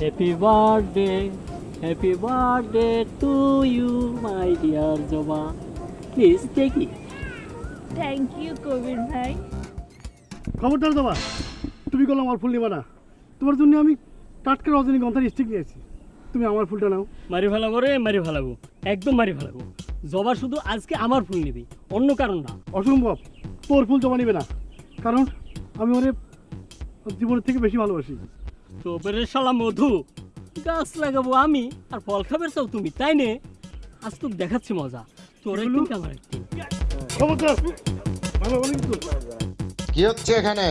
Happy birthday happy birthday to you my dear Joba please take it thank you Kabir ভাই খবরদার দেবা তুমি করল আমার ফুল নিবা না। তোমার জন্য আমি টাটকা রজনীগন্ধার স্টিক নিয়েছি। তুমি আমার ফুলটা নাও। মারি ফেলাবো রে মারি ফেলাবো একদম মারি ফেলাবো জবা শুধু আজকে আমার ফুল নিবি অন্য কারণ না। অসম্ভব তোর ফুল জমা নিবে না। কারণ আমি ওরে জীবনের থেকে বেশি ভালোবাসি। তো শালা মধু। গাছ লাগাবো আমি আর ফল খাবে চাও তুমি তাই নে? আজ তো দেখাচ্ছি মজা। তোর একদিন কি আমার একদিন হচ্ছে এখানে?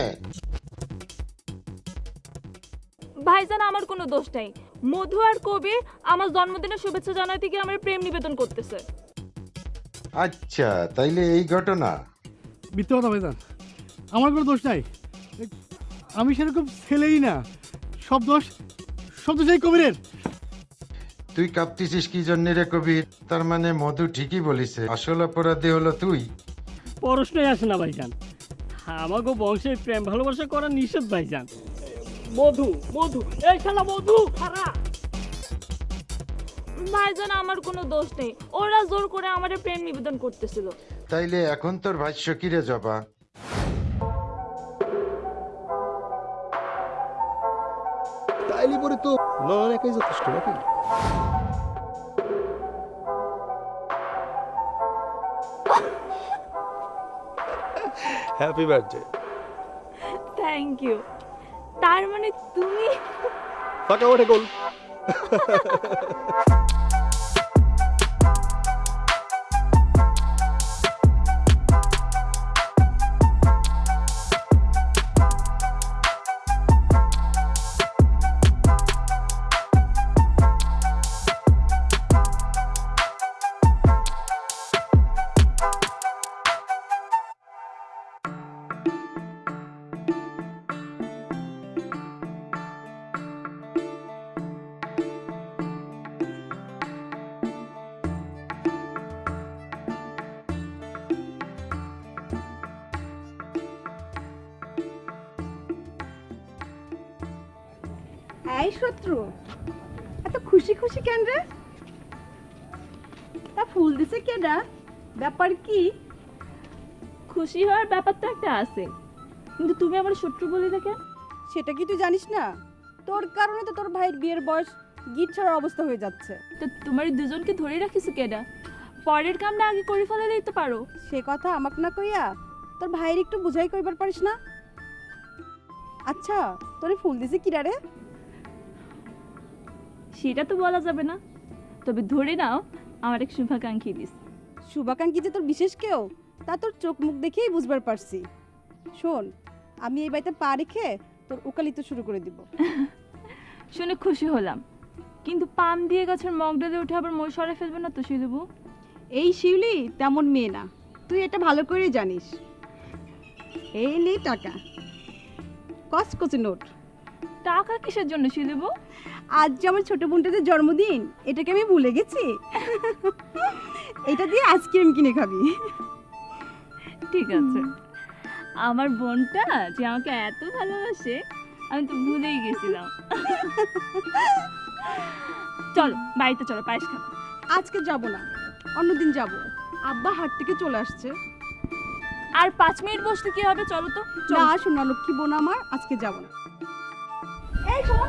ভাইজান আমার কোনো দোষ নাই। মধু আর কবির আমার জন্মদিনের শুভেচ্ছা জানাতে গিয়ে আমার প্রেম নিবেদন করতেছে। আচ্ছা তাইলে এই ঘটনা? মিথ্যে কথা ভাইজান। আমার কোনো দোষ নাই। আমি সেরকম ছেলেই না। সব দোষ সব দোষ এই কবিরের। তুই কাঁপতেছিস কি জন্য রে কবির? তার মানে মধু ঠিকই বলিছে। আসল অপরাধী হলো তুই। প্রশ্নই আসে না ভাইজান। আমাকে বংশে প্রেম ভালোবাসা করা নিষেধ ভাইজান। মধু মধু এই শালা মধু খারা। ভাইজান আমার কোনো দোষ নেই। ওরা জোর করে আমার প্রেম নিবেদন করতেছিল। তাইলে এখন তোর ভাষ্য কি রে জবা? নয়ন একাই যথেষ্ট নাকি হ্যাপি বার্থডে থ্যাংক ইউ তার মানে তুমি ফাঁকা ওঠে গোল এই শত্রু এত খুশি খুশি কেন রে? তা ফুল দিছে কেডা ব্যাপার কি? খুশি হওয়ার ব্যাপার তো একটা আছে কিন্তু তুমি আমার শত্রু বলে দেখে? সেটা কি তুই জানিস না? তোর কারণে তো তোর ভাইয়ের বিয়ের বয়স গিট ছাড়ার অবস্থা হয়ে যাচ্ছে। তো তোমার দুজনকে ধরে রাখিস কেডা পরের কামটা আগে করে ফেলে দিতে পারো। সে কথা আমাকে না কইয়া তোর ভাইয়ের একটু বুঝাই কইবার পারিস না? আচ্ছা তোরে ফুল দিছে কিরা রে? সেটা তো বলা যাবে না। তবে ধরে নাও আমার এক শুভাকাঙ্ক্ষী দিস। শুভাকাঙ্ক্ষী যে তোর বিশেষ কেউ তা তোর চোখ মুখ দেখেই বুঝবার পারছি। শোন আমি এই বাড়িতে পা রেখে তোর উকালিতে শুরু করে দিব। শুনে খুশি হলাম। কিন্তু পাম দিয়ে গাছের মগডালে উঠে আবার মই সরে ফেলবে না তো শিলুবু? এই শিউলি তেমন মেয়ে না। তুই এটা ভালো করে জানিস। এই নে টাকা। কচকচে নোট। টাকা কিসের জন্য শিলুবু আজ যে আমার ছোট বোনটাদের জন্মদিন এটাকে আমি ভুলে গেছি। এটা দিয়ে আইসক্রিম কিনে খাবি। ঠিক আছে। আমার বোনটা যে আমাকে এত ভালোবাসে আমি তো ভুলেই গেছিলাম। চলো বাড়িতে চলো পায়েস খাব। আজকে যাব না অন্যদিন যাব। আব্বা হাট থেকে চলে আসছে। আর পাঁচ মিনিট বসতে কি হবে? চলো তো চলো। না শোনা লক্ষ্মী বোন আমার আজকে যাব না। এই শোন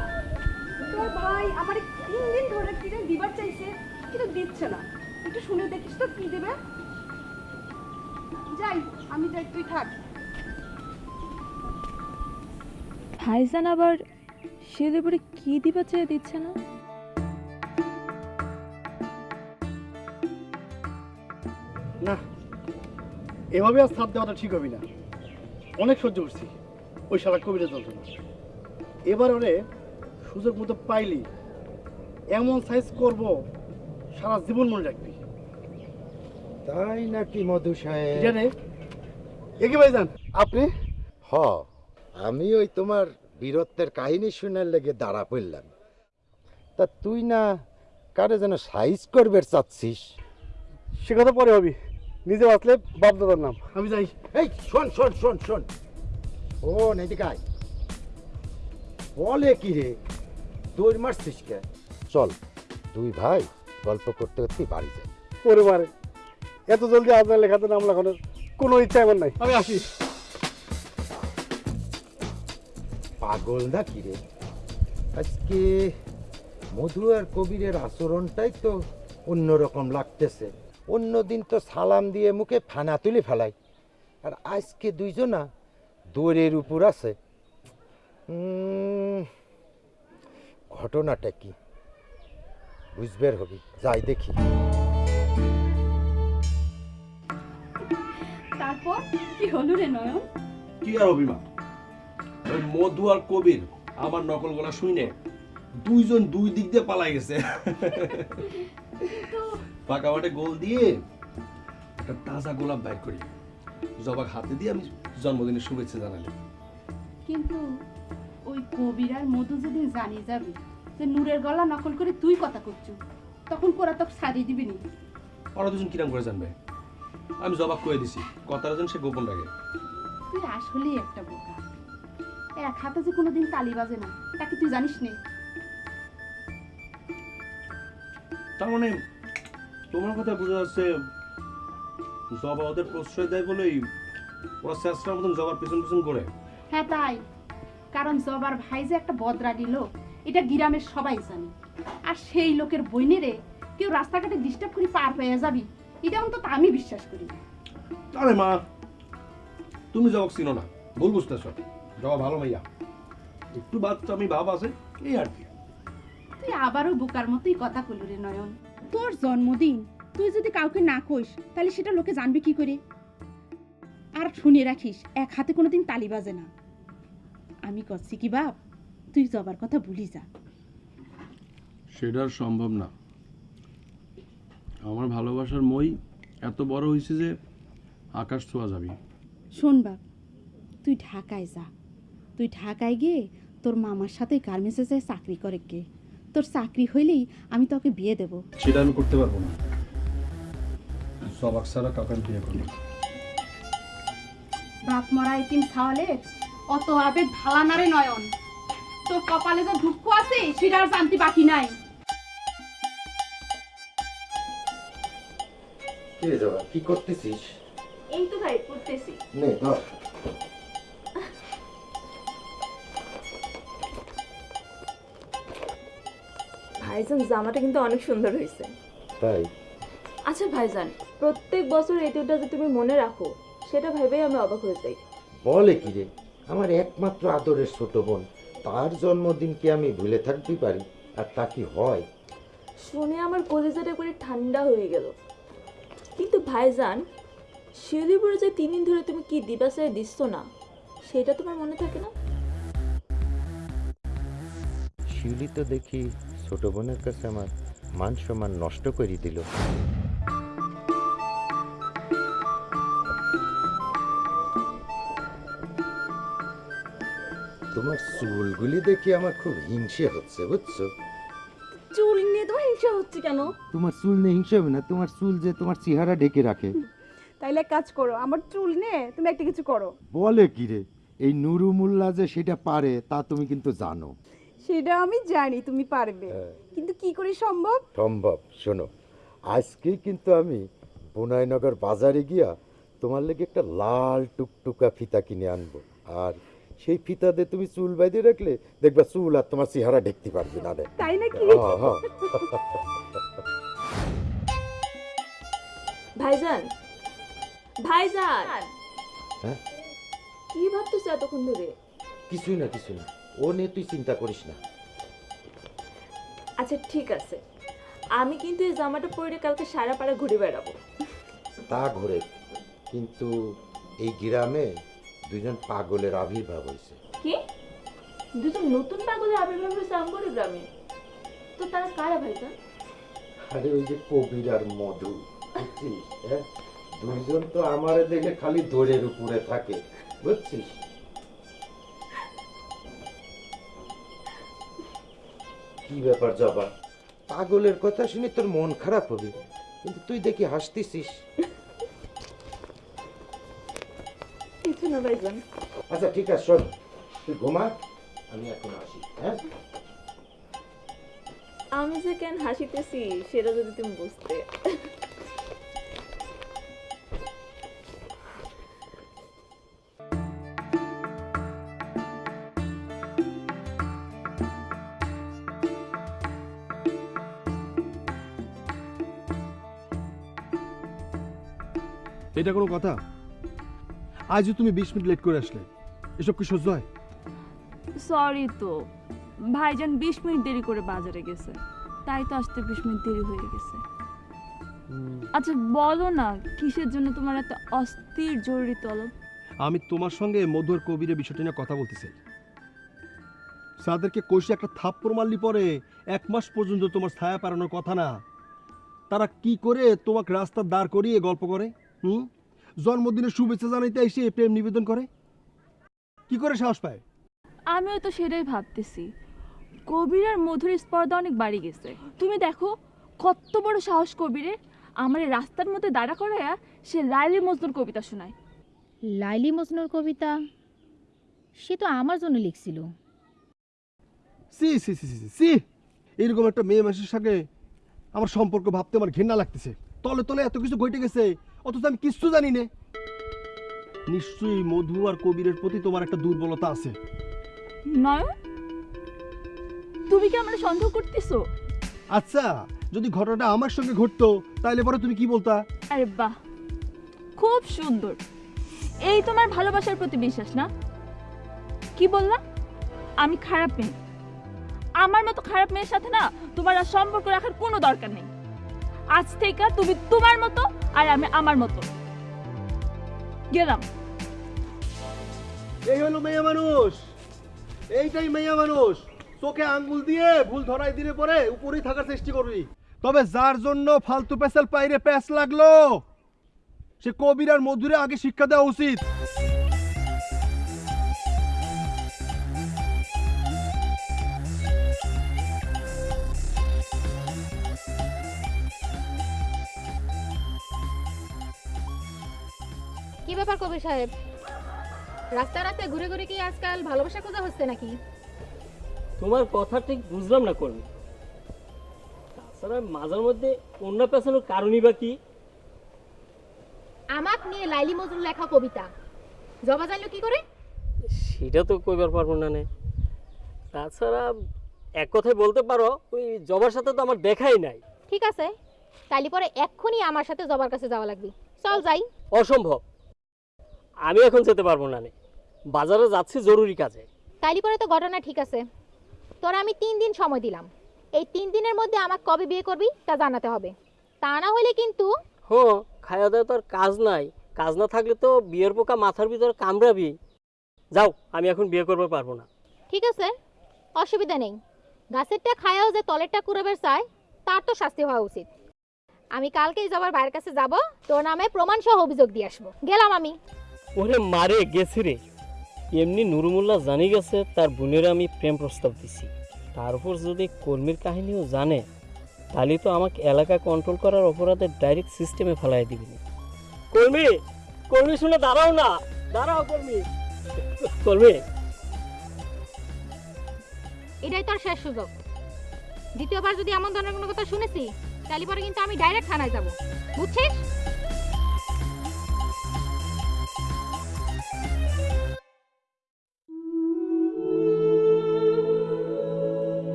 তোর ভাই আমার তিন দিন ধরে কিনে দিবার চাইছে কিন্তু দিচ্ছে না। একটু শুনে দেখিস তো কি দেবে। যাই আমি যাই তুই থাক। ভাইজান আবার সেদের পরে কি দিবা চেয়ে দিচ্ছে না? না এভাবে আর সাথ দেওয়াটা ঠিক হবে না। অনেক সহ্য করছি। ওই শালা কবিরের যন্ত্রণা। এবার ওরে সুযোগ মতো পাইলি। এমন সাইজ করব সারা জীবন মনে রাখবি। তাই নাকি মধু সাহেব? জানে একে ভাই যান আপনি? হ আমি ওই তোমার বীরত্বের কাহিনী শুনার লেগে দাঁড়া পড়লাম। তা তুই না কারে যেন সাইজ করবে চাচ্ছিস? সে কথা পরে হবি নিজে বাঁচলে বাপ দাদার নাম। আমি যাই। এই শোন শোন শোন শোন। ও এদিকে আয়। বলে কি রে? দৌড় মারছিস কে? চল দুই ভাই গল্প করতে করতে বাড়ি যাই। ওরে মারে এত জলদি আপনার লেখাতে নাম লেখানোর কোনো ইচ্ছা আমার নাই। আমি আসি। পাগল না কি রে? আজকে মধু আর কবিরের আচরণটাই তো অন্যরকম লাগতেছে। অন্যদিন তো সালাম দিয়ে মুখে ফানা তুলে ফেলাই। আর আজকে দুইজনা দৌড়ের উপর আছে। ঘটনাটা কি? বুঝবের হবি যাই দেখি। তারপর? কি হলো রে নয়ন? কি আর অভিমান ওই মধু আর কবির আমার নকল গলা শুনে দুইজন দুই দিক দিয়ে পালাই গেছে। মাঠে গোল দিয়ে একটা তাজা গোলাপ বাইর করি। জবাক হাতে দিয়ে আমি জন্মদিনের শুভেচ্ছা জানালাম। কিন্তু ওই কবির আর মধু যেদিন জানি যাবে যে নূরের গলা নকল করে তুই কথা করছু তখন কোরা তোকে সারিয়ে দিবি নি। ওরা দুজন কিরাম করে জানবে? আমি জবাব করে দিছি কথাটা যেন সে গোপন রাখে। তুই আসলেই একটা বোকা। এক হাতে যে কোনোদিন তালি বাজে না তাকে তুই জানিস নে? তার মানে তোমার কথা বোঝা যাচ্ছে জবা ওদের প্রশ্রয় দেয় বলেই ওরা শেষটার মতন জবার পিছন পিছন করে। হ্যাঁ তাই। কারণ জবার ভাই যে একটা বদরাগি লোক এটা গ্রামের সবাই জানে। আর সেই লোকের বইনেরে কেউ রাস্তাঘাটে ডিস্টার্ব করে পার হয়ে যাবি এটা অন্তত আমি বিশ্বাস করি আরে মা তুমি জবাব চিনো না ভুল বুঝতেছ। জবা ভালো মাইয়া। একটু বাচ্চা আমি ভাব আছে এই আর কি। তুই আবারও বোকার মতোই কথা কইল রে নয়ন। তোর জন্মদিন তুই যদি কাউকে না কইস তাহলে সেটা লোকে জানবে কি করে? আর শুনে রাখিস এক হাতে কোনোদিন তালি বাজে না। আমি করছি কি বাপ? তুই জবার কথা ভুলি যা। সেটা সম্ভব না। আমার ভালোবাসার মই এত বড় হয়েছে যে আকাশ ছোঁয়া যাবি। শোন বাপ তুই ঢাকায় যা। তুই ঢাকায় গিয়ে তোর মামার সাথে গার্মেন্টসে যায় চাকরি করে কে? তোর চাকরি হইলেই আমি তোকে বিয়ে দেব। সেটা আমি করতে পারব না। সবাক কাউকে আমি বিয়ে করব। বাপ মরা এতিম ছাওয়ালে অত আবেগ ভালানারে নয়ন। তোর কপালে যে দুঃখ আছে সেটা আর জানতে বাকি নাই। কে জবা কি করতেছিস? এই তো ভাই পড়তেছি। নে ধর। ভাইজান জামাটা কিন্তু অনেক সুন্দর হয়েছে। তাই? আচ্ছা ভাইজান প্রত্যেক বছর এই দিনটা যে তুমি মনে রাখো সেটা ভেবেই আমি অবাক হয়ে যাই। বলে কি রে? আমার একমাত্র আদরের ছোট বোন তার জন্মদিন কি আমি ভুলে থাকতে পারি? আর তা কি হয়? শুনে আমার কলিজাটা করে ঠান্ডা হয়ে গেল। কিন্তু ভাইজান শিলিগুড়ি যে তিন দিন ধরে তুমি কি দিবাসায় দিচ্ছ না সেটা তোমার মনে থাকে না? শিউলি তো দেখি ছোট বোনের কাছে আমার মান সম্মান নষ্ট করে দিল। তোমার চুলগুলি দেখি আমার খুব হিংসে হচ্ছে বুঝছ? চুল নিয়ে তোমার হিংসা হচ্ছে কেন? তোমার চুল নিয়ে হিংসে হবে না তোমার চুল যে তোমার চেহারা ঢেকে রাখে। তাইলে এক কাজ করো আমার চুল নে তুমি একটা কিছু করো। বলে কি রে? এই নুরু মোল্লা যে সেটা পারে তা তুমি কিন্তু জানো। সেটা আমি জানি তুমি পারবে। কিন্তু কি করে সম্ভব? সম্ভব শোনো আজকে কিন্তু আমি বুনাইনগর বাজারে গিয়া তোমার লেগে একটা লাল টুকটুকা ফিতা কিনে আনব। আর সেই ফিতা দিয়ে তুমি চুল বাইতে রাখলে দেখবা চুল আর তোমার চেহারা দেখতে পারবে না তাই নাকি? হ্যাঁ, হ্যাঁ। ভাইজান ভাইজান। হ্যাঁ? কি ভাবতেছো এতক্ষণ ধরে? কিছুই না কিছুই না। ও নিয়ে তুই চিন্তা করিস না। আচ্ছা ঠিক আছে। আমি কিন্তু এই জামাটা পরে কালকে সারা পাড়া ঘুরে বেড়াবো। তা ঘুরে। কিন্তু এই গ্রামে দুজন পাগলের আবির্ভাব হয়েছে কি? দুজন নতুন পাগলের আবির্ভাব হয়েছে আমগরে গ্রামে? তো তারা কারা ভাইজান আরে ওই যে কবির আর মধু বুঝছিস হ্যাঁ? দুইজন তো আমারে দেখে খালি দৌড়ের উপরে থাকে বুঝছিস? কি ব্যাপার জবা? পাগলের কথা শুনে তোর মন খারাপ হবে কিন্তু তুই দেখি হাসতেছিস কিছু না ভাইজান? আচ্ছা ঠিক আছে শোন। তুই ঘুমা আমি এখন আসি হ্যাঁ? আমি যে কেন হাসিতেছি সেটা যদি তুমি বুঝতে। এটা কোনো কথা? আজও তুমি বিশ মিনিট লেট করে আসলে। এসব কি সহ্য হয়? সরি তো। ভাইজান বিশ মিনিট দেরি করে বাজারে গেছে। তাই তো আসতে বিশ মিনিট দেরি হয়ে গেছে। আচ্ছা বলো না কিসের জন্য তোমার এত অস্থির জরুরি তলব? আমি তোমার সঙ্গে মধুর কবিরের বিষয়টা নিয়ে কথা বলতে চাই তাদেরকে কষে একটা থাপ্পড় মারলি পরে এক মাস পর্যন্ত তোমার ছায়া পারানোর কথা না। তারা কি করে তোমাকে রাস্তার দাঁড় করিয়ে গল্প করে? হুম? জন্মদিনের শুভেচ্ছা জানাইতে এসে প্রেম নিবেদন করে? কি করে সাহস পায়? আমিও তো সেটাই ভাবতেছি। কবির আর মধুর স্পর্ধা অনেক বাড়ি গেছে। তুমি দেখো কত বড় সাহস কবিরের। আমার রাস্তার মধ্যে দাঁড়া করাইয়া সে লাইলি মজনুর কবিতা শোনায়। লাইলি মজনুর কবিতা? সে তো আমার জন্য লিখছিল। C C C C C. এরকম একটা মেয়ে মানুষের সঙ্গে আমার সম্পর্ক ভাবতে আমার ঘৃণা লাগতেছে। তলে তলে এত কিছু ঘটে গেছে। অথচ আমি কিচ্ছু জানি না। নিশ্চয়ই মধু আর কবিরের প্রতি তোমার একটা দুর্বলতা আছে। নয় তুমি কি আমরা সন্দেহ করতেছো? আচ্ছা যদি ঘটনাটা আমার সঙ্গে ঘটতো তাহলে পরে তুমি কি বলতা? আরে বাহ খুব সুন্দর। এই তোমার ভালোবাসার প্রতি বিশ্বাস না? কি বললা? আমি খারাপ মেয়ে। আমার মতো খারাপ মেয়ের সাথে না তোমার আর সম্পর্ক রাখার কোনো দরকার নেই। আজ থেকে তুমি তোমার মতো আর আমি আমার মতো। গেলাম। এই হলো মেয়ে মানুষ। এইটাই মেয়ে মানুষ। চোখে আঙ্গুল দিয়ে ভুল ধরাই দিলে পরে উপরেই থাকার চেষ্টা করবি। তবে যার জন্য ফালতু পেশাল পাইরে প্যাস লাগল, সে কবির আর মধুরে আগে শিক্ষা দেওয়া উচিত। ব্যাপার কবির সাহেব? রাস্তা রাস্তায় ঘুরে ঘুরে কি আজকাল ভালোবাসা খোঁজা হচ্ছে নাকি? তোমার কথা ঠিক বুঝলাম না কর্মী। তাছাড়া মাঝের মধ্যে অন্য পেছানোর কারণই বা কি? আমাক নিয়ে লাইলি মজনুর লেখা কবিতা। জবা জানলো কি করে? সেটা তো কইবার পারব না নে। তাছাড়া এক কথায় বলতে পারো ওই জবার সাথে তো আমার দেখাই নাই। ঠিক আছে তাইলে পরে এক্ষুনি আমার সাথে জবার কাছে যাওয়া লাগবে। চল যাই। অসম্ভব। আমি এখন যেতে পারব না নে। বাজারে যাচ্ছি জরুরি কাজে। তাইলে পরে তো ঘটনা ঠিক আছে। তোরা আমি তিন দিন সময় দিলাম। এই তিন দিনের মধ্যে আমাকে কবে বিয়ে করবি তা জানাতে হবে। তা না হলে কিন্তু হো খাওয়া দাওয়া তো আর কাজ নাই। কাজ না থাকলে তো বিয়ের পোকা মাথার ভিতর কামড়াবি। যাও আমি এখন বিয়ে করতে পারব না। ঠিক আছে অসুবিধা নেই। গাছেরটা খায়াও যে তলেরটা কুড়াবের চায় তার তো শাস্তি হওয়া উচিত। আমি কালকেই যাবার বাইরের কাছে যাব তোর নামে প্রমাণ সহ অভিযোগ দিয়ে আসব। গেলাম আমি। ওরে মারে, গেছে রে। এমনি নুরুমুল্লাহ জানি গেছে, তার বোনের আমি প্রেম প্রস্তাব দিছি। তার উপর যদি কর্মীর কাহিনীও জানে, তাহলে তো আমাকে এলাকা কন্ট্রোল করার অপরাধের ডাইরেক্ট সিস্টেমে ফেলাই দিবি কর্মী কর্মী শুনে দাঁড়াও না। দাঁড়াও কর্মী। কর্মী। এটাই তোর শেষ সুযোগ। দ্বিতীয়বার যদি এমন ধরনের কোনো কথা শুনেছি, তাহলে পরে কিন্তু আমি ডাইরেক্ট থানায় যাব। বুঝছিস?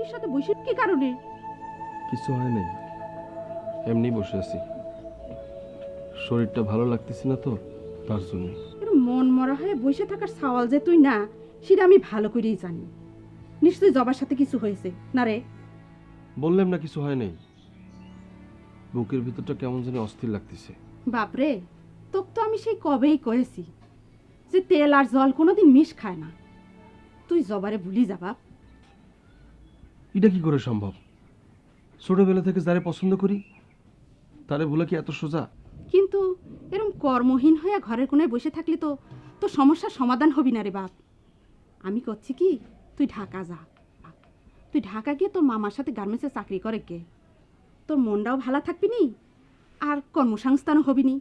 খুঁটির সাথে বসে কি কারণে? কিছু হয় নাই। এমনি বসে আছি। শরীরটা ভালো লাগতেছে না তো তার জন্য। মন মরা হয়ে বসে থাকার সওয়াল যে তুই না সেটা আমি ভালো করেই জানি। নিশ্চয়ই জবার সাথে কিছু হয়েছে। না রে। বললাম না কিছু হয় নাই। বুকের ভিতরটা কেমন জানি অস্থির লাগতেছে। বাপরে তোক তো আমি সেই কবেই কয়েছি যে তেল আর জল কোনোদিন মিশ খায় না। তুই জবারে ভুলি যা বাপ। এটা কি করে সম্ভব? ছোটবেলা থেকে যারে পছন্দ করি তারে ভুলে কি এত সোজা? কিন্তু এরম কর্মহীন হয়ে ঘরের কোনায় বসে থাকলে তো তোর সমস্যার সমাধান হবি না রে বাপ। আমি করছি কি তুই ঢাকা যা তুই ঢাকা গিয়ে তোর মামার সাথে গার্মেন্টসে চাকরি করে কে তোর মনটাও ভালো থাকবি নি আর কর্মসংস্থানও হবি নি।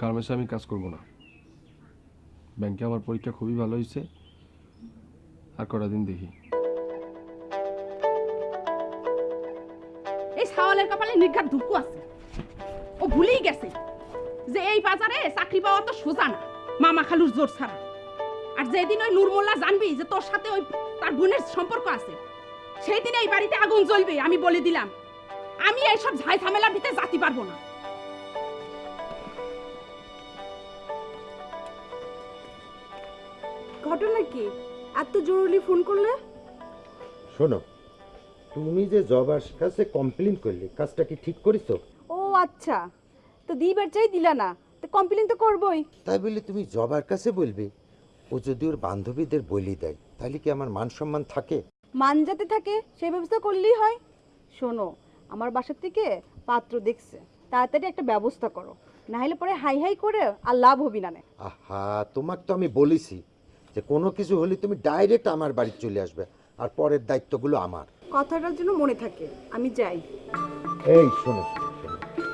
গার্মেন্টসে আমি কাজ করব না। ব্যাংকে আমার পরীক্ষা খুবই ভালো হয়েছে আর কটা দিন দেখি। সাওয়ালের কপালে নির্ঘাত দুঃখ আছে। ও ভুলেই গেছে যে এই বাজারে চাকরি পাওয়া তো সোজা না মামা খালুর জোর ছাড়া। আর যেদিন ওই নুরমোল্লা জানবি যে তোর সাথে ওই তার বোনের সম্পর্ক আছে সেই দিন এই বাড়িতে আগুন জ্বলবে আমি বলে দিলাম। আমি এইসব ঝাই ঝামেলার ভিতরে জাতি পারব না। ঘটনা কি? এত জরুরি ফোন করলে? শোনো তুমি যে জবার কাছে কমপ্লেন করলে কাজটা কি ঠিক করেছ? ও আচ্ছা। তো দিবার চাই দিলা না তো কমপ্লেন তো করবই। তাই বলে তুমি জবার কাছে বলবে? ও যদি ওর বান্ধবীদের বলি দেয় তাহলে কি আমার মান সম্মান থাকে? মান যাতে থাকে সেই ব্যবস্থা করলেই হয়। শোনো আমার বাসার থেকে পাত্র দেখছে তাড়াতাড়ি একটা ব্যবস্থা করো। না হলে পরে হাই হাই করে আর লাভ হবি না নে। আহা তোমাকে তো আমি বলেছি যে কোনো কিছু হলে তুমি ডাইরেক্ট আমার বাড়ি চলে আসবে আর পরের দায়িত্বগুলো আমার। কথাটার জন্য মনে থাকে। আমি যাই। এই শোনো।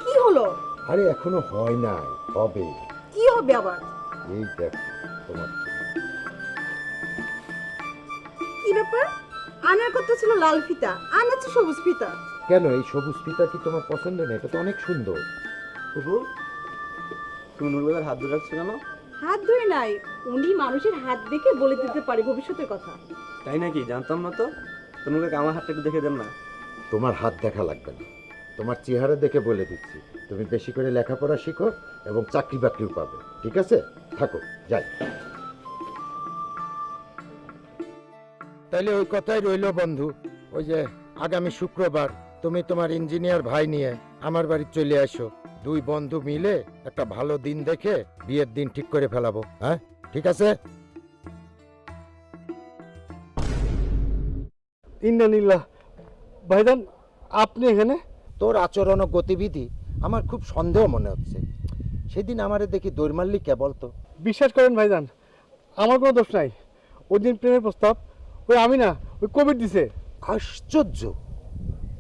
কি হলো? আরে এখনও হয় নাই হবে। কি হবে আবার? এই দেখো তোমার কি ব্যাপার? আনার কথা ছিল লাল ফিতা আনাচ্ছে সবুজ ফিতা। কেন এই সবুজ ফিতা কি তোমার পছন্দ নেই এটা তো অনেক সুন্দর। হাত ধরে রাখছো কেন? হাত ধরে নাই উনি মানুষের হাত দেখে বলে দিতে পারে ভবিষ্যতের কথা। তাই নাকি? জানতাম না তো। তোমাকে আমার হাতটা একটু দেখে দেন না। তোমার হাত দেখা লাগবে না। তোমার চেহারা দেখে বলে দিচ্ছি। তুমি বেশি করে লেখাপড়া শিখো এবং চাকরি বাকরিও পাবে। ঠিক আছে? থাকো যাই। তাহলে ওই কথাই রইল বন্ধু। ওই যে আগামী শুক্রবার তুমি তোমার ইঞ্জিনিয়ার ভাই নিয়ে আমার বাড়ি চলে আসো। দুই বন্ধু মিলে একটা ভালো দিন দেখে বিয়ের দিন ঠিক করে ফেলাবো। হ্যাঁ? ঠিক আছে? ইন্দানিল্লাহ ভাইজান আপনি এখানে? তোর আচরণ ও গতিবিধি আমার খুব সন্দেহ মনে হচ্ছে। সেদিন আমারে দেখি দৌড় মারলি কে বলতো? বিশ্বাস করেন ভাইজান আমার কোনো দোষ নাই। ওই দিন প্রেমের প্রস্তাব ওই আমি না ওই কোভিড দিছে। আশ্চর্য!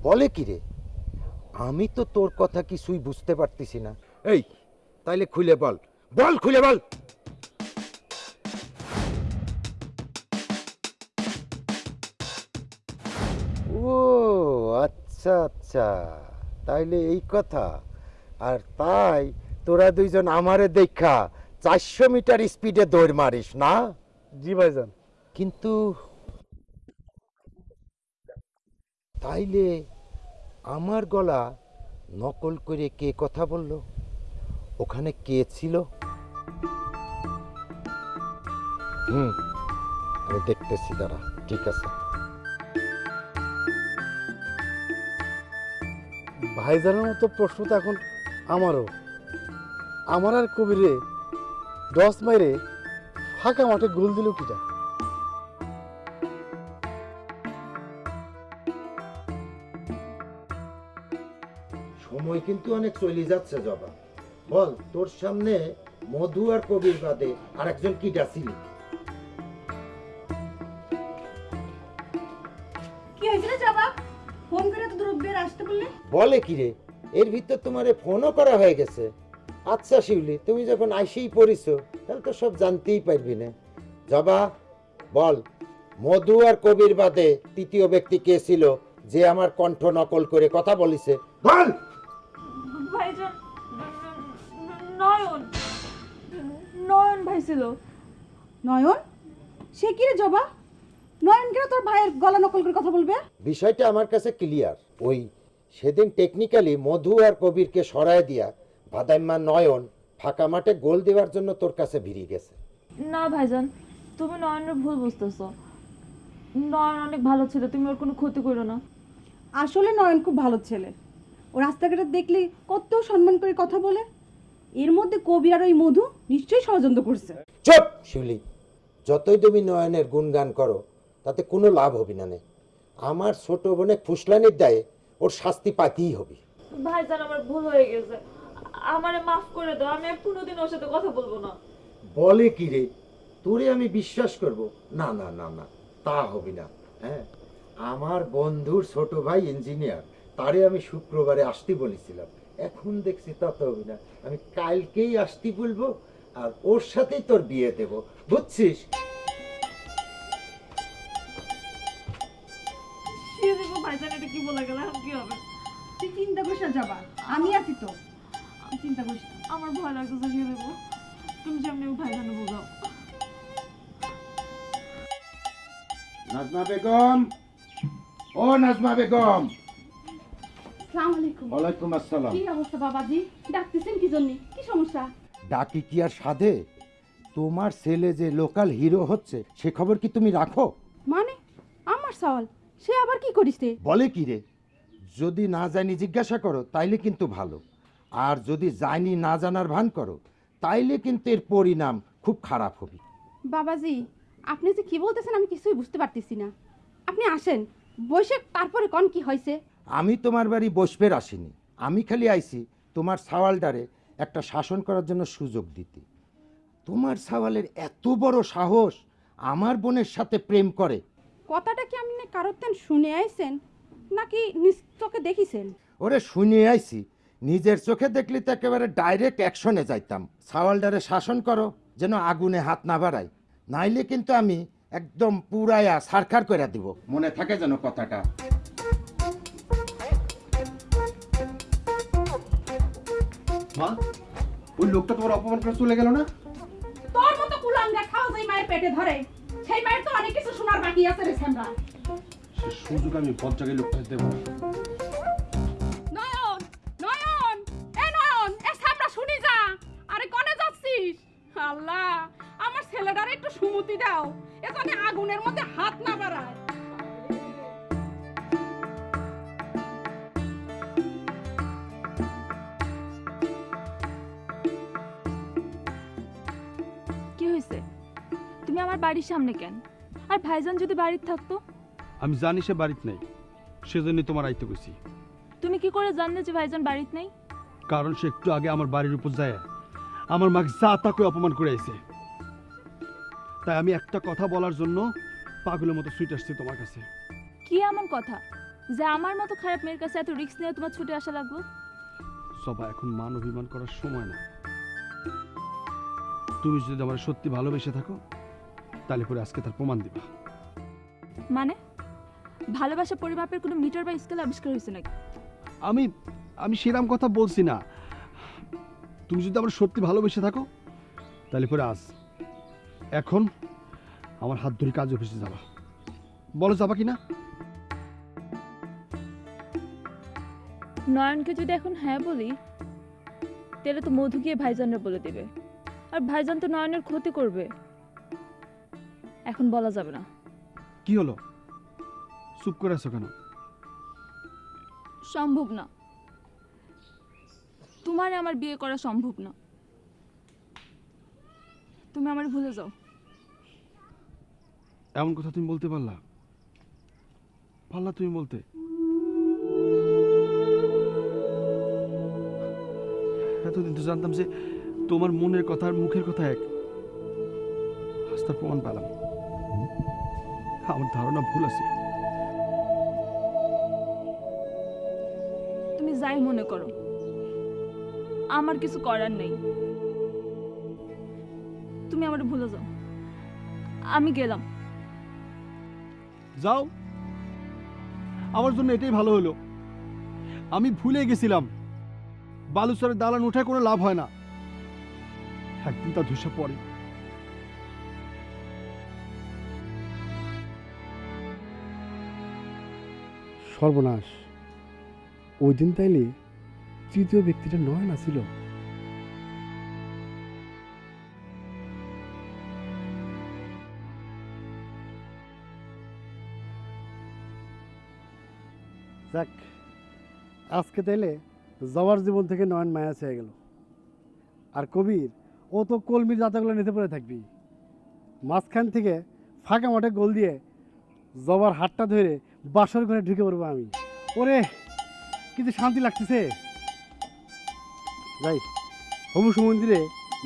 বলে কি রে? আমি তো তোর কথা কিছুই বুঝতে পারতেছি না। এই তাইলে খুলে বল। বল খুলে বল! আচ্ছা আচ্ছা তাইলে এই কথা। আর তাই তোরা দুইজন আমারে দেখা চারশো মিটার স্পিডে দৌড় মারিস না? জি ভাইজান। কিন্তু তাইলে আমার গলা নকল করে কে কথা বলল? ওখানে কে ছিল? হুম আমি দেখতেছি দাঁড়া ঠিক আছে। ভাইজানের মতো প্রশ্ন তো এখন আমারও। আমার আর কবিরে দশ মাইরে ফাঁকা মাঠে গোল দিল কিটা? সময় কিন্তু অনেক চলে যাচ্ছে, জবা। বল, তোর সামনে মধু আর কবির বাদে আর একজন কি ডাসিলি বলে কি রে? এর ভিতর তোমারে ফোনও করা হয়ে গেছে। আচ্ছা শিউলি তুমি যখন আইসেই পড়িছো তাহলে তো সব জানতেই পারবি না। জবা বল মধু আর কবির বাদে তৃতীয় ব্যক্তি কে ছিল যে আমার কণ্ঠ নকল করে কথা বলিছে? বল! ভাইজান নয়ন। নয়ন ভাই ছিল। নয়ন? সে কি রে জবা? নয়ন কেন তোর ভাইয়ের গলা নকল করে কথা বলবে? বিষয়টা আমার কাছে ক্লিয়ার ওই সেদিন টেকনিক্যালি মধু আর কবিরকে সরায় দিয়া ভাদাইম্মা নয়ন ফাঁকা মাঠে গোল দেওয়ার জন্য তোর কাছে ভিড়িয়ে গেছে। না ভাইজান তুমি নয়নের ভুল বুঝতেছো। নয়ন অনেক ভালো ছিল তুমি ওর কোনো ক্ষতি করো না। আসলে নয়ন খুব ভালো ছেলে। ও রাস্তাঘাটে দেখলি কত সম্মান করে কথা বলে। এর মধ্যে কবি আর ওই মধু নিশ্চয়ই ষড়যন্ত্র করছে। চুপ শিউলি। যতই তুমি নয়নের গুণগান করো তাতে কোনো লাভ হবে না নে। আমার ছোট বোনে ফুসলানির দায়ে ওর শাস্তি পাইতেই হবে। ভাইজান আমার ভুল হয়ে গেছে। আমারে মাফ করে দাও আমি আর কোনোদিন ওর সাথে কথা বলব না। বলে কি রে? তোরে আমি বিশ্বাস করব? না না না না তা হবে না হ্যাঁ? আমার বন্ধুর ছোট ভাই ইঞ্জিনিয়ার তারে আমি শুক্রবারে আসতে বলেছিলাম। এখন দেখছি তা তো হবে না। আমি কালকেই আসতে বলব আর ওর সাথেই তোর বিয়ে দেব। বুঝছিস? বলে গেল এখন কি হবে? তুই চিন্তা করিস না যাবা। আমি আছি তো। তুই চিন্তা করিস না। আমার ভয় লাগতেছে শিয়ে দেবো তুমি যেমনি ভাইজানে বোঝাও নাজমা বেগম। ও নাজমা বেগম। আসসালামু আলাইকুম। ওয়ালাইকুম আসসালাম। কি অবস্থা বাবাজি? ডাকতেছেন কি জন্য? কি সমস্যা? ডাকি কি আর সাধে? তোমার ছেলে যে লোকাল হিরো হচ্ছে সে খবর কি তুমি রাখো? মানে? আমার সওয়াল। সে আবার কি করিস বলে কি রে? যদি না জানি জিজ্ঞাসা করো তাইলে কিন্তু ভালো। আর যদি জানি না জানার ভান করো তাইলে কিন্তু এর পরিণাম খুব খারাপ হবে। বাবাজি আপনি যে কি বলতেছেন আমি কিছুই বুঝতে পারতেছি না। আপনি আসেন বসে তারপরে কোন কি হয়েছে আমি তোমার বাড়ি বসবের আসিনি। আমি খালি আইছি তোমার সাওয়ালটারে একটা শাসন করার জন্য সুযোগ দিতে। তোমার সাওয়ালের এত বড় সাহস আমার বোনের সাথে প্রেম করে। কথাটা কি আপনি কারোর তেন শুনে আইছেন? নাকি নিজ চোখে দেখিছেন? ওরে শুনে আইছি। নিজের চোখে দেখলে তো একেবারে ডাইরেক্ট অ্যাকশনে যাইতাম। সাওয়ালটারে শাসন করো যেন আগুনে হাত না বাড়াই নাইলে কিন্তু আমি একদম পুরাইয়া সারখার করে দিব। মনে থাকে যেন কথাটা। মা ওই লোকটা তোমার অপমান করে চলে গেল না? তোর মতো কুলাঙ্গা খাও যেই মায়ের পেটে ধরে। সেই মায়ের তো অনেক কিছু শোনার বাকি আছে রে শ্যামরা সে সুযোগ আমি বজ্জাকে লোকটা দেব। নয়ন নয়ন এ নয়ন এ সামরা শুনি যা। আরে কনে যাচ্ছিস? আল্লাহ আমার ছেলেটার একটু সুমতি দাও। এখানে আগুনের মধ্যে হাত না বাড়ায়। তুমি আমার বাড়ির সামনে কেন? আর ভাইজান যদি বাড়িতে থাকতো? আমি জানি সে বাড়িতে নেই। সেজন্যই তোমার আইতে গেছি তুমি কি করে জানলে যে ভাইজান বাড়িতে নেই? কারণ সে একটু আগে আমার বাড়ির উপর যায়। আমার মাকে যা তাকে অপমান করে আইছে। তাই আমি একটা কথা বলার জন্য পাগলের মতো সুইট আসছি তোমার কাছে। কি এমন কথা? যে আমার মতো খারাপ মেয়ের কাছে এত রিস্ক নিয়ে তোমার ছুটে আসা লাগল সবাই এখন মান অভিমান করার সময় না। তুমি যদি আমার সত্যি ভালোবেসে থাকো তাহলে পরে আজকে তার প্রমাণ দিবা। মানে? ভালোবাসা পরিমাপের কোনো মিটার বা স্কেল আবিষ্কার হয়েছে নাকি? আমি আমি সেরাম কথা বলছি না। তুমি যদি আমার সত্যি ভালোবেসে থাকো তাহলে পরে আজ এখন আমার হাত ধরে কাজ অফিসে যাবা। বলো যাবা কি না নয়নকে যদি এখন হ্যাঁ বলি তাহলে তো মধু গিয়ে ভাইজানের বলে দেবে। আর ভাইজান তো নয়নের ক্ষতি করবে। এখন বলা যাবে না। কি হলো? চুপ করে আছো কেন? সম্ভব না। তোমার আমার বিয়ে করা সম্ভব না। তুমি আমার ভুলে যাও। এমন কথা তুমি বলতে পারলা? পারলা তুমি বলতে? এতদিন তো জানতাম যে তোমার মনের কথা আর মুখের কথা এক। আজ তার প্রমাণ পেলাম। আমার ধারণা ভুল আছে। তুমি যাই মনে করো। আমার কিছু করার নেই। তুমি আমার ভুলে যাও। আমি গেলাম। যাও। আমার জন্য এটাই ভালো হলো। আমি ভুলে গেছিলাম। বালুচরের দালান উঠায় কোনো লাভ হয় না। একদিন তা ধসে পড়ে। সর্বনাশ। ওই দিন তাইলে তৃতীয় ব্যক্তিটা নয় না ছিল? আজকে তাইলে জবার জীবন থেকে নয়ন মায়া হয়ে গেল। আর কবির, ও তো কলমির জাতাগুলো নিতে পড়ে থাকবি মাঝখান থেকে ফাঁকা মাঠে গোল দিয়ে জবার হাতটা ধরে বাসর ঘরে ঢুকে পড়ব আমি। ওরে কিন্তু শান্তি লাগতেছে। যাই হবু সমন্দিরে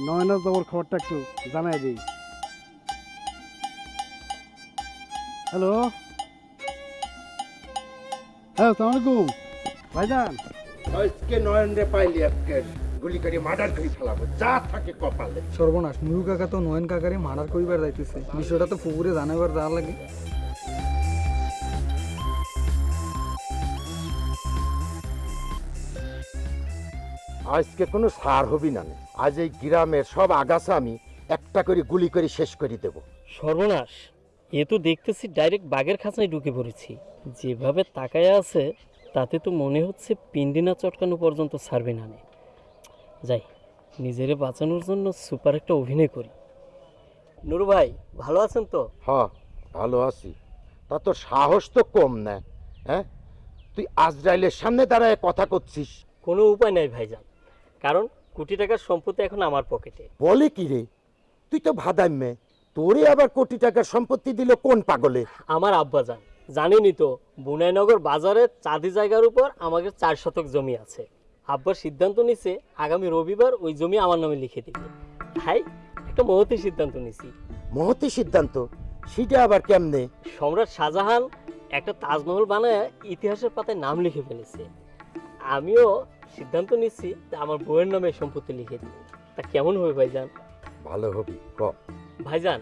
নয়নার জবর খবরটা একটু জানাই দিই। হ্যালো? হ্যাঁ সালাম আলাইকুম। ভাইজান। আজকে নয়ন রে পাইলি আজকে। গুলি করে মার্ডার করে ফেলাবো। যা থাকে কপালে। সর্বনাশ নুরু কাকা তো নয়ন কাকারে মার্ডার করিবার যাইতেছে। বিষয়টা তো পুকুরে জানাবার যা লাগে। আজকে কোনো সার হবি না আজ এই গ্রামের সব আগাছা আমি একটা করে গুলি করে শেষ করে দেব। সর্বনাশ। এ তো দেখতেছি ডাইরেক্ট বাঘের খাঁচায় ঢুকে পড়েছি। যেভাবে তাকায় আছে তাতে তো মনে হচ্ছে পিন্ডিনা চটকানো পর্যন্ত ছাড়বে না। যাই নিজেরে বাঁচানোর জন্য সুপার একটা অভিনয় করি। নুরু ভাই ভালো আছেন তো? হ ভালো আছি। তা তোর সাহস তো কম না হ্যাঁ? তুই আজরাইলের সামনে দাঁড়ায় কথা করছিস। কোনো উপায় নাই ভাইজান। কারণ কোটি টাকার সম্পত্তি এখন আমার পকেটে। বলে কি রে? তুই তো ভাদাইমে তোরে আবার কোটি টাকার সম্পত্তি দিল কোন পাগলে? আমার আব্বাজান জানেনই তো বুনাইনগর বাজারে চাঁদি জায়গার উপর আমাদের চার শতক জমি আছে। আব্বার সিদ্ধান্ত নিছে আগামী রবিবার ওই জমি আমার নামে লিখে দিবে। তাই একটা মহতি সিদ্ধান্ত নিছি। মহতি সিদ্ধান্ত? সেটা আবার কেমনে? সম্রাট শাহজাহান একটা তাজমহল বানায় ইতিহাসের পাতায় নাম লিখে ফেলেছে। আমিও সিদ্ধান্ত নিচ্ছি যে আমার বউয়ের নামে সম্পত্তি লিখে দিই। তা কেমন হবে ভাইজান? ভালো হবে ক? ভাইজান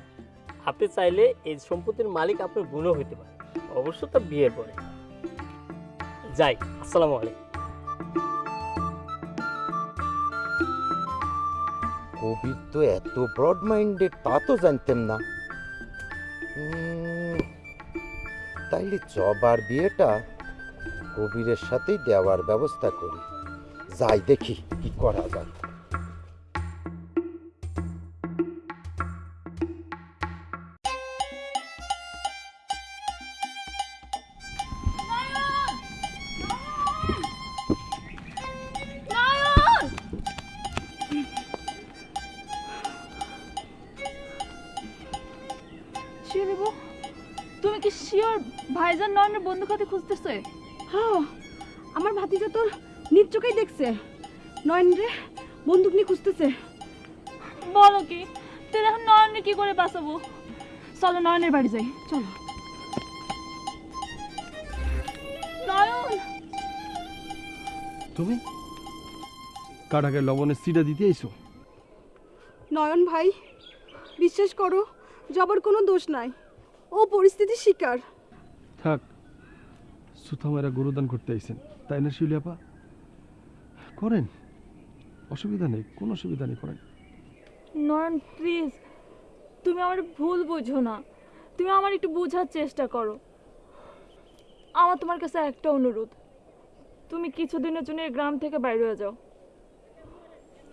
আপনি চাইলে এই সম্পত্তির মালিক আপনার বোনও হইতে পারে। অবশ্য তা বিয়ের পরে। যাই আসসালামু আলাইকুম। কবির তো এত ব্রড মাইন্ডেড তা তো জানতেম না। তাইলে জবার বিয়েটা কবিরের সাথেই দেওয়ার ব্যবস্থা করি। যাই দেখি কি করা যায় নয়নের বাড়ি যাই চলো। নয়ন তুমি? কাটাকে লবণের সিটা দিতে আইসো নয়ন ভাই বিশ্বাস করো জবার কোনো দোষ নাই। ও পরিস্থিতির শিকার। থাক সুথামেরা গুরুদান করতে আইছেন। তাই না শিউলিয়াপা করেন। অসুবিধা নেই কোনো অসুবিধা নেই করেন। নয়ন প্লিজ তুমি আমার ভুল বোঝো না। তুমি আমার একটু বোঝার চেষ্টা করো। আমার তোমার কাছে একটা অনুরোধ। তুমি কিছুদিনের জন্য এই গ্রাম থেকে বাইরে হয়ে যাও।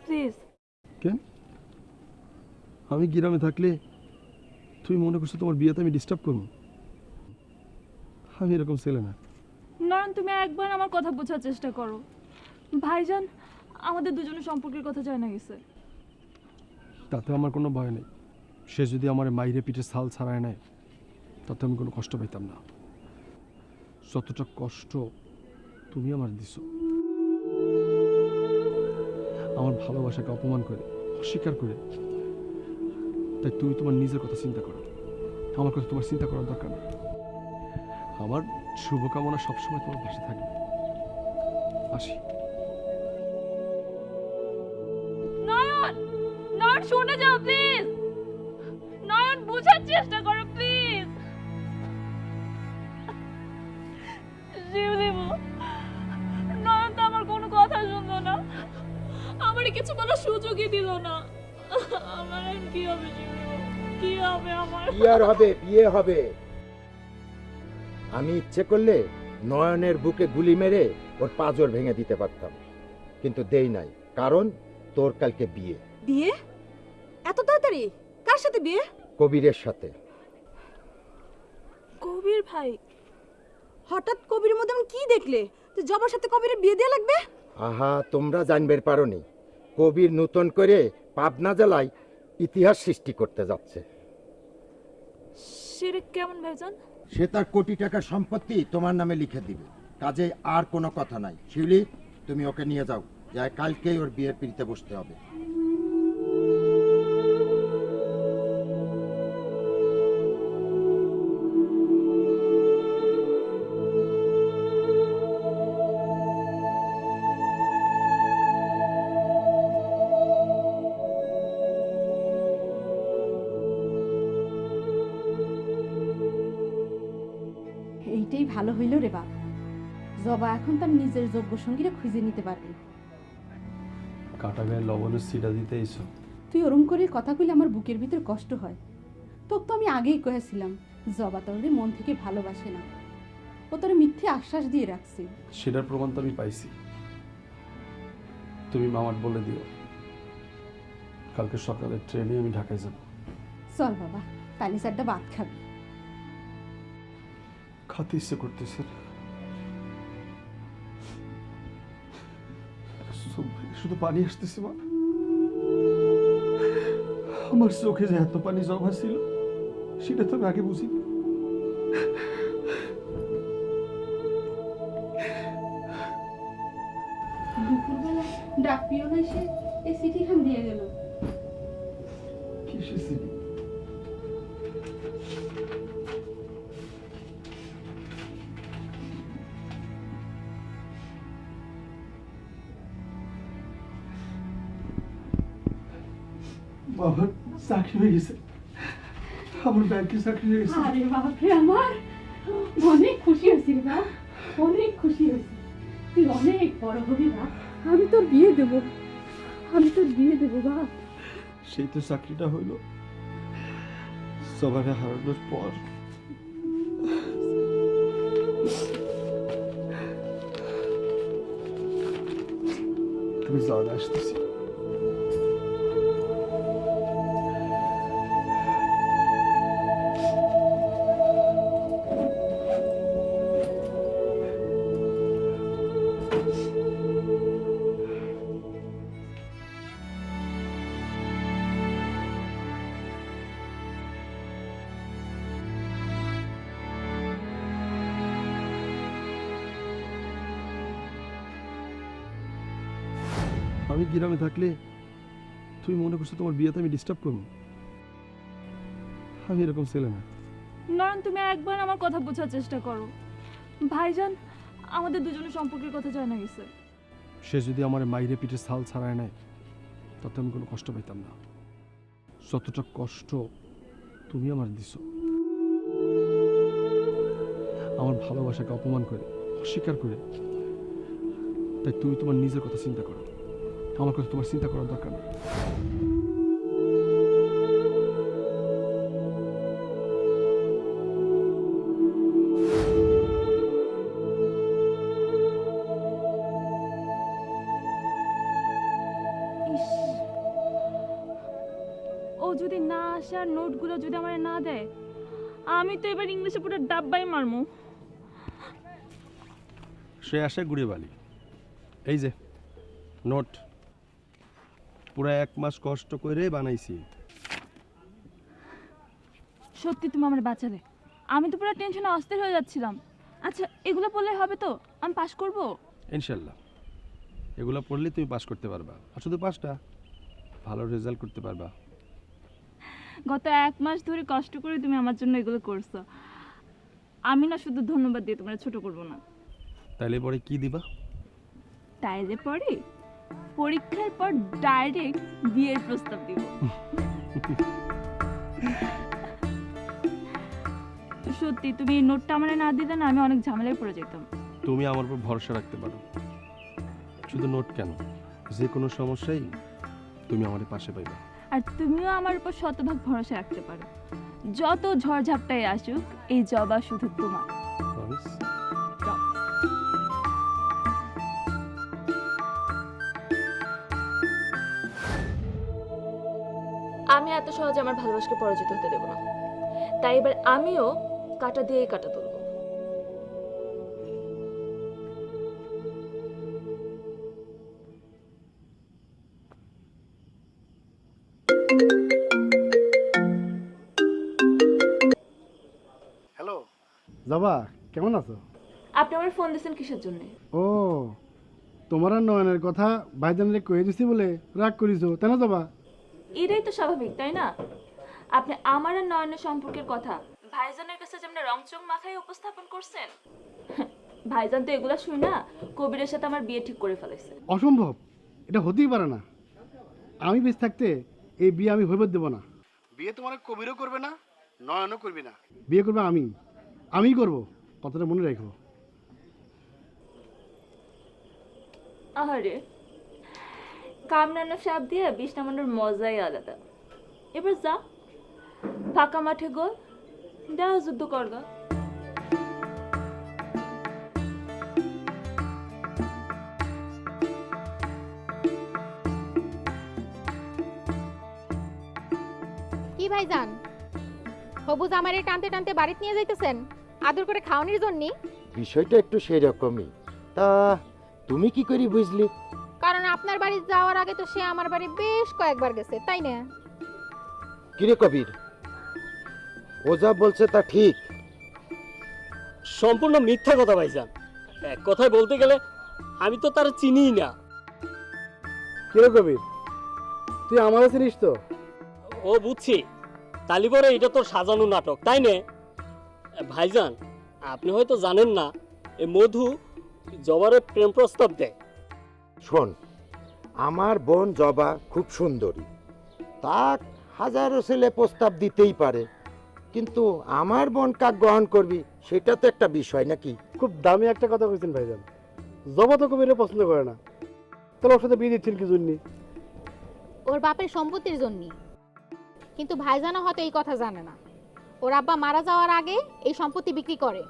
প্লিজ কেন আমি গ্রামে থাকলে তুমি মনে করছ তোমার বিয়েতে আমি ডিস্টার্ব করব? আমি এরকম ছেলে না। নয়ন তুমি একবার আমার কথা বোঝার চেষ্টা করো। ভাইজান আমাদের দুজনের সম্পর্কের কথা জানা গেছে। তাতে আমার কোনো ভয় নেই। সে যদি আমার মাইরে পিঠে ছাল ছাড়ায় নেয় তাতে আমি কোনো কষ্ট পাইতাম না। যতটা কষ্ট তুমি আমার দিছো। আমার ভালোবাসাকে অপমান করে, অস্বীকার করে, তাই তুমি তোমার নিজের কথা চিন্তা করো। আমার কথা তোমার চিন্তা করার দরকার নেই আমার শুভকামনা সবসময় তোমার পাশে থাকবে। আসি। নয়ন! নয়ন, শুনে যাও, প্লিজ! নয়ন, বোঝার চেষ্টা করো, প্লিজ! কিছু বলার সুযোগই দিল না। আমার কি হবে কি হবে আমার? আর হবে? বিয়ে হবে। আমি ইচ্ছে করলে নয়নের বুকে গুলি মেরে ওর পাজর ভেঙে দিতে পারতাম। কিন্তু দেই নাই কারণ তোর কালকে বিয়ে। বিয়ে? এত তাড়াতাড়ি? কার সাথে বিয়ে? কবিরের সাথে। কবির ভাই। হঠাৎ কবির মধ্যে কি দেখলে? যে জবার সাথে কবিরের বিয়ে দেওয়া লাগবে? আহা তোমরা জানবের পারোনি। কবির নূতন করে পাবনা জেলায় ইতিহাস সৃষ্টি করতে যাচ্ছে। সেটা কেমন ভাইজান? সে তার কোটি টাকার সম্পত্তি তোমার নামে লিখে দিবে। কাজে আর কোনো কথা নাই। শিউলি তুমি ওকে নিয়ে যাও। যাই কালকেই ওর বিয়ের পিড়িতে বসতে হবে। ভালো হইল রে বাপ। জবা এখন তার নিজের যোগ্য সঙ্গীরা খুঁজে নিতে পারবে। কাটা গায়ে লবণের সিটা দিতে এসো। তুই ওরম করে কথা কইলে আমার বুকের ভিতর কষ্ট হয়। তোকে তো আমি আগেই কয়েছিলাম জবা তোরে মন থেকে ভালোবাসে না। ও তোর মিথ্যে আশ্বাস দিয়ে রাখছে। সেটার প্রমাণ তো আমি পাইছি। তুমি মামার বলে দিও। কালকে সকালে ট্রেনে আমি ঢাকায় যাব। চল বাবা তালি চারটা ভাত খাবি। খাতে ইচ্ছে করতেছে। শুধু পানি আসতেছে মা। আমার চোখে যে এত পানি জমা ছিল, সেটা তো আমি আগে বুঝিনি। বাবার চাকরি হয়ে গেছে আমার ব্যাংকে চাকরি হয়ে গেছে আরে বাপরে আমার অনেক খুশি হয়েছি রে বাপ অনেক খুশি হয়েছি তুই অনেক বড় হবি বাপ আমি তোর বিয়ে দেব আমি তোর বিয়ে দেবো বাপ সেই তো চাকরিটা হইল সবারে হারানোর পর তুমি যাও না আসতেছি গ্রামে থাকলে তুমি মনে করছ তোমার বিয়েতে আমি ডিস্টার্ব করব? আমি এরকম ছেলে না। নয়ন তুমি একবার আমার কথা বোঝার চেষ্টা করো। ভাইজান আমাদের দুজনের সম্পর্কের কথা জানা গেছে। সে যদি আমার মাইরে পিঠে ছাল ছাড়ায় নেয় তাতে আমি কোনো কষ্ট পাইতাম না। যতটা কষ্ট তুমি আমার দিছো আমার ভালোবাসাকে অপমান করে অস্বীকার করে তাই তুমি তোমার নিজের কথা চিন্তা করো। আমার কথা তোমার চিন্তা করার দরকার নেই। ইস। ও যদি না আসে আর নোটগুলো যদি আমার না দেয় আমি তো এবার ইংলিশে পুরো ডাব্বাই মারমু। সে আসে গুড়িয়ে এই যে নোট। পুরো এক মাস কষ্ট করে বানাইছি। সত্যি তুমি আমার বাঁচালে আমি তো পুরো টেনশনে অস্থির হয়ে যাচ্ছিলাম। আচ্ছা এগুলো পড়লে হবে তো? আমি পাস করব? ইনশাল্লাহ। এগুলো পড়লে তুমি পাস করতে পারবা। আর শুধু পাসটা ভালো রেজাল্ট করতে পারবা। গত এক মাস ধরে কষ্ট করে তুমি আমার জন্য এগুলো করছ। আমি না শুধু ধন্যবাদ দিয়ে তোমার ছোট করব না। তাইলে পরে কি দিবা? তাইলে পরে পরীক্ষার পর ডাইরেক্ট বিয়ের প্রস্তাব দিব। সত্যি তুমি এই নোটটা আমার না দিলে না আমি অনেক ঝামেলায় পড়ে যেতাম। তুমি আমার উপর ভরসা রাখতে পারো। শুধু নোট কেন? যে কোনো সমস্যাই তুমি আমার পাশে পাইবা। আর তুমিও আমার উপর শতভাগ ভরসা রাখতে পারো। যত ঝড়ঝাপটাই আসুক এই জবা শুধু তোমার। এত সহজে আমার ভালোবাসাকে পরাজিত হতে দেবো না। তাই এবার আমিও কাটা দিয়েই কাটা তুলবো। হ্যালো। জবা কেমন আছো? আপনি আমার ফোন দিয়েছেন কিসের জন্য? ও তোমার আর নয়নের কথা ভাইজানরে কয়ে দিছি বলে রাগ করিছো তাই না জবা? এটাই তো স্বাভাবিক তাই না? আপনি আমার আর নয়নের সম্পর্কের কথা ভাইজানের কাছে যেমন রংচং মাথায় উপস্থাপন করছেন? ভাইজান তো এগুলা শুই না কবিরের সাথে আমার বিয়ে ঠিক করে ফেলেছে অসম্ভব এটা হতেই পারে না। আমি বেশ থাকতে এই বিয়ে আমি হইবার দেবো না। বিয়ে তোমার কবিরও করবে না নয়নও করবে না। বিয়ে করবে আমি আমিই করব কথাটা মনে রাখো আহারে কামরানো সাপ দিয়ে বিষ নামানোর মজাই আলাদা। এবার যা ফাঁকা মাঠে গোল দেওয়া যুদ্ধ করগা কি ভাইজান? হবু জামাইরে টানতে টানতে বাড়িতে নিয়ে যাইতেছেন? আদর করে খাওয়ানোর জন্যই বিষয়টা একটু সেই রকমই তা তুমি কি করি বুঝলি? আপনার বাড়ি যাওয়ার আগে তো সে আমার বাড়ি বেশ কয়েকবার গেছে তাই না? কিরে কবির? ও যা বলছে তা ঠিক। সম্পূর্ণ মিথ্যা কথা ভাইজান। এক কথায় বলতে গেলে আমি তো তার চিনিই না। কিরে কবির? তুই আমারও চিনিস তো? ও বুঝছি। তালিপরে এটা তো সাজানো নাটক তাই নে? ভাইজান আপনি হয়তো জানেন না এ মধু জবারে প্রেম প্রস্তাব দেয়। শোন আমার বোন জবা খুব সুন্দরী। তা হাজারো ছেলে প্রস্তাব দিতেই পারে। কিন্তু আমার বোন কাক গ্রহণ করবি সেটা তো একটা বিষয় নাকি? খুব দামি একটা কথা কইছেন ভাইজান। জবা তো কবিরে পছন্দ করে না। তাহলে ওর সাথে বিয়ে দিচ্ছেন কি জন্য? ওর বাপের সম্পত্তির জন্য। কিন্তু ভাইজানও হয়তো এই কথা জানে না। ওর আব্বা মারা যাওয়ার আগে এই সম্পত্তি বিক্রি করে।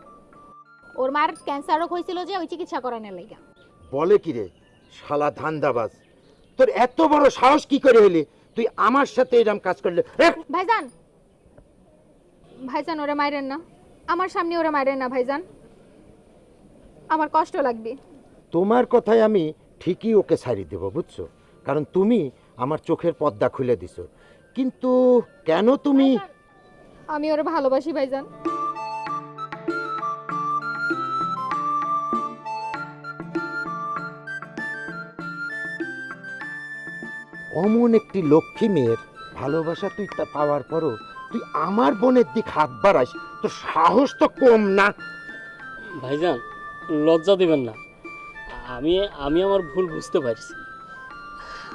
ওর মার ক্যান্সার রোগ হয়েছিল যে ওই চিকিৎসা করানোর লেগা। বলে কি রে? শালা ধান্দাবাজ। তোর এত বড় সাহস কি করে হলি তুই আমার সাথে এরম কাজ করলে। ভাইজান! ভাইজান ওরে মাইরেন না। আমার সামনে ওরে মাইরেন না ভাইজান। আমার কষ্ট লাগবে। তোমার কথায় আমি ঠিকই ওকে ছাড়ি দেব বুঝছ? কারণ তুমি আমার চোখের পর্দা খুলে দিছো। কিন্তু কেন তুমি আমি ওরে ভালোবাসি ভাইজান। অমন একটি লক্ষ্মী মেয়ের ভালোবাসা তুই তা পাওয়ার পরও তুই আমার বোনের দিক হাত বাড়াস তোর সাহস তো কম না। ভাইজান লজ্জা দেবেন না। আমি আমি আমার ভুল বুঝতে পারছি।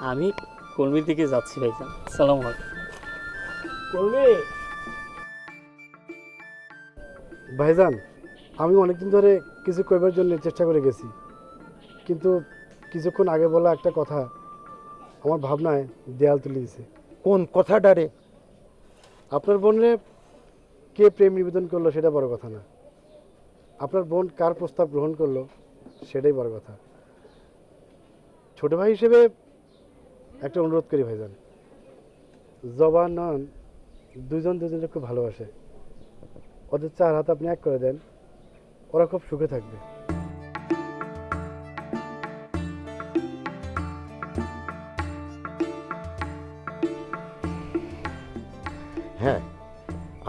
আমি কর্মীর দিকে যাচ্ছি ভাইজান। সালাম আলাইকুম। কর্মী! ভাইজান আমি অনেকদিন ধরে কিছু কইবার জন্য চেষ্টা করে গেছি। কিন্তু কিছুক্ষণ আগে বলা একটা কথা আমার ভাবনায় দেয়াল তুলে দিছে কোন কথাটা রে? আপনার বোনরে কে প্রেম নিবেদন করল সেটা বড় কথা না। আপনার বোন কার প্রস্তাব গ্রহণ করল সেটাই বড় কথা। ছোট ভাই হিসেবে একটা অনুরোধ করি ভাইজান। জবান নন দুজন দুজনকে খুব ভালোবাসে। ওদের চার হাত আপনি এক করে দেন ওরা খুব সুখে থাকবে।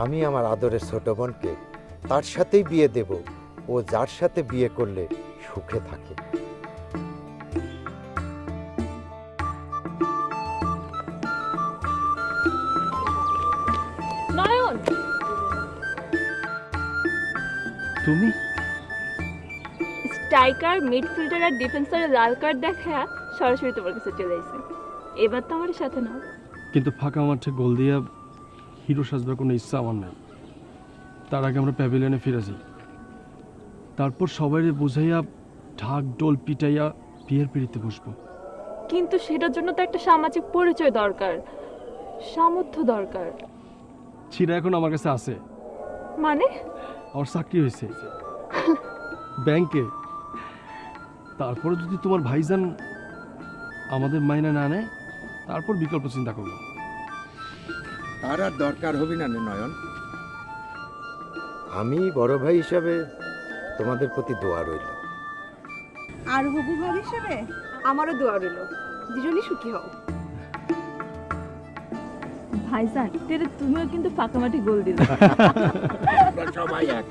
আমি আমার আদরের ছোট বোনকে তার সাথেই বিয়ে দেব। ও যার সাথে বিয়ে করলে সুখে থাকে। নয়ন! তুমি? স্ট্রাইকার মিডফিল্ডার আর ডিফেন্সারের লাল কার্ড দেখা সরাসরি তোমার কাছে চলে আসে এবার তো আমার সাথে নাও। কিন্তু ফাঁকা মাঠে গোল দিয়া হিরো সাজবার কোনো ইচ্ছা আমার নাই। তার আগে আমরা প্যাভিলিয়নে ফিরে যাই তারপর সবাই বুঝাইয়া ঢাক ডোল পিটাইয়া বিয়ের পিড়িতে বসবো। কিন্তু সেটার জন্য তো একটা সামাজিক পরিচয় দরকার সামর্থ্য দরকার। সেটা এখন আমার কাছে আছে। মানে? আমার চাকরি হয়েছে। ব্যাংকে। তারপরে যদি তোমার ভাইজান আমাদের মাইনা না নেয় তারপর বিকল্প চিন্তা করব। তার আর দরকার হবি না নয়ন। আমি বড় ভাই হিসাবে তোমাদের প্রতি দোয়া রইল। আর হবু ভাই হিসাবে আমারও দোয়া রইল। দুজনই সুখী হও। ভাইজান তেরে তুমিও কিন্তু ফাঁকা মাটি গোল দিলে। সবাই এক।